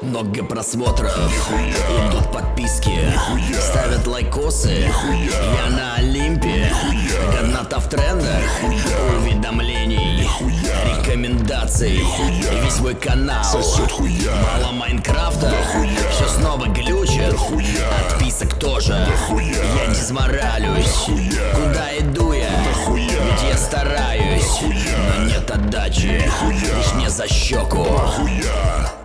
Много просмотров, идут подписки, ставят лайкосы. Я на Олимпе, каната в трендах, уведомлений, рекомендаций. Весь мой канал, Сосет хуя. мало Майнкрафта, все снова глючит. Отписок тоже, я дизморалюсь. Куда иду я? Ведь я стараюсь, но нет отдачи, лишь мне за щеку. Хуя.